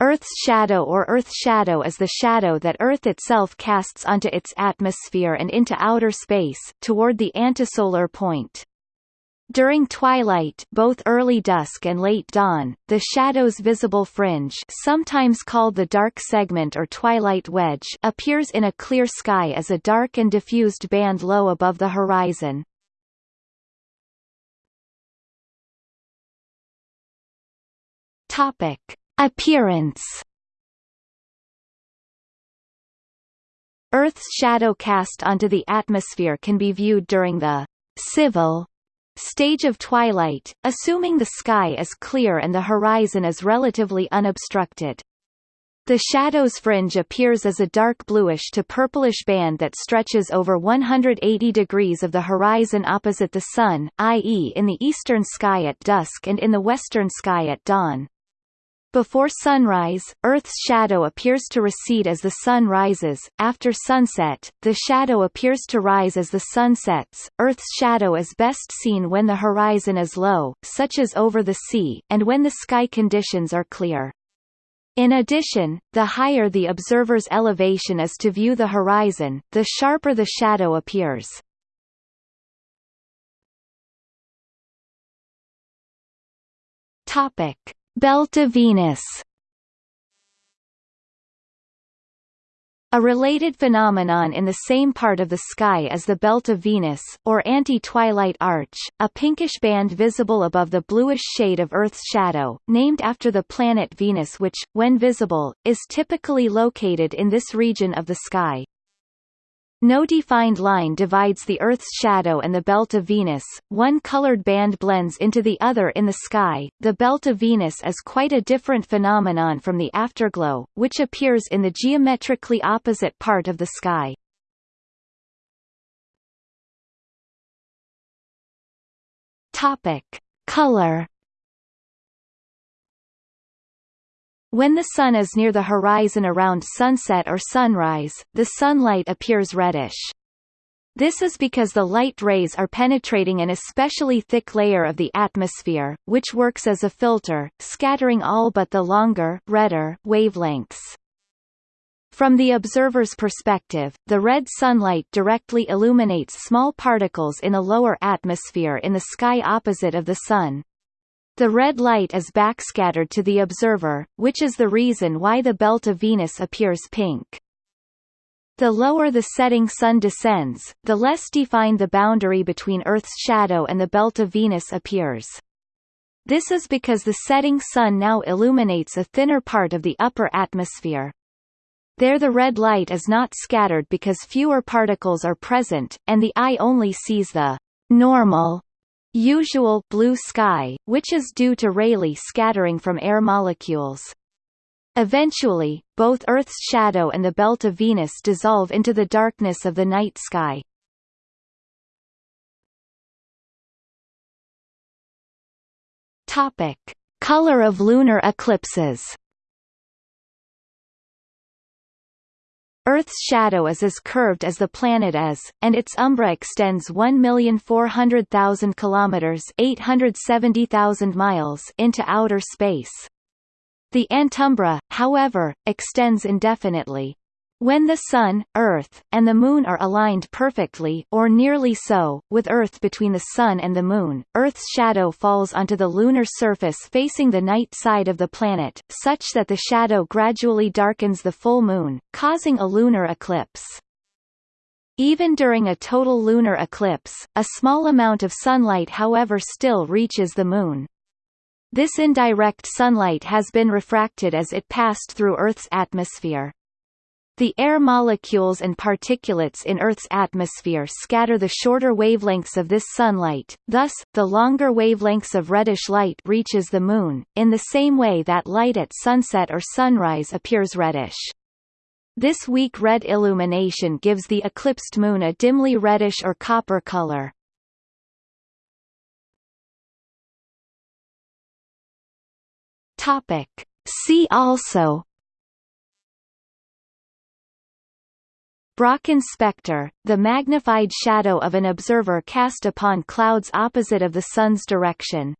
Earth's shadow or Earth shadow is the shadow that Earth itself casts onto its atmosphere and into outer space, toward the antisolar point. During twilight both early dusk and late dawn, the shadow's visible fringe sometimes called the dark segment or twilight wedge appears in a clear sky as a dark and diffused band low above the horizon. Topic. Appearance Earth's shadow cast onto the atmosphere can be viewed during the civil stage of twilight, assuming the sky is clear and the horizon is relatively unobstructed. The shadow's fringe appears as a dark bluish to purplish band that stretches over 180 degrees of the horizon opposite the sun, i.e. in the eastern sky at dusk and in the western sky at dawn. Before sunrise, Earth's shadow appears to recede as the sun rises. After sunset, the shadow appears to rise as the sun sets. Earth's shadow is best seen when the horizon is low, such as over the sea, and when the sky conditions are clear. In addition, the higher the observer's elevation is to view the horizon, the sharper the shadow appears. Topic. Belt of Venus A related phenomenon in the same part of the sky is the Belt of Venus, or anti-twilight arch, a pinkish band visible above the bluish shade of Earth's shadow, named after the planet Venus which, when visible, is typically located in this region of the sky. No defined line divides the Earth's shadow and the belt of Venus, one colored band blends into the other in the sky. The belt of Venus is quite a different phenomenon from the afterglow, which appears in the geometrically opposite part of the sky. Topic: Color When the Sun is near the horizon around sunset or sunrise, the sunlight appears reddish. This is because the light rays are penetrating an especially thick layer of the atmosphere, which works as a filter, scattering all but the longer redder wavelengths. From the observer's perspective, the red sunlight directly illuminates small particles in a lower atmosphere in the sky opposite of the Sun. The red light is backscattered to the observer, which is the reason why the belt of Venus appears pink. The lower the setting sun descends, the less defined the boundary between Earth's shadow and the belt of Venus appears. This is because the setting sun now illuminates a thinner part of the upper atmosphere. There the red light is not scattered because fewer particles are present, and the eye only sees the normal usual blue sky, which is due to Rayleigh scattering from air molecules. Eventually, both Earth's shadow and the belt of Venus dissolve into the darkness of the night sky. Topic: Color of lunar eclipses Earth's shadow is as curved as the planet is, and its umbra extends 1,400,000 kilometers (870,000 miles) into outer space. The antumbra, however, extends indefinitely. When the Sun, Earth, and the Moon are aligned perfectly or nearly so, with Earth between the Sun and the Moon, Earth's shadow falls onto the lunar surface facing the night side of the planet, such that the shadow gradually darkens the full moon, causing a lunar eclipse. Even during a total lunar eclipse, a small amount of sunlight however still reaches the Moon. This indirect sunlight has been refracted as it passed through Earth's atmosphere. The air molecules and particulates in Earth's atmosphere scatter the shorter wavelengths of this sunlight, thus, the longer wavelengths of reddish light reaches the Moon, in the same way that light at sunset or sunrise appears reddish. This weak red illumination gives the eclipsed Moon a dimly reddish or copper color. See also Brocken spectre, the magnified shadow of an observer cast upon clouds opposite of the Sun's direction.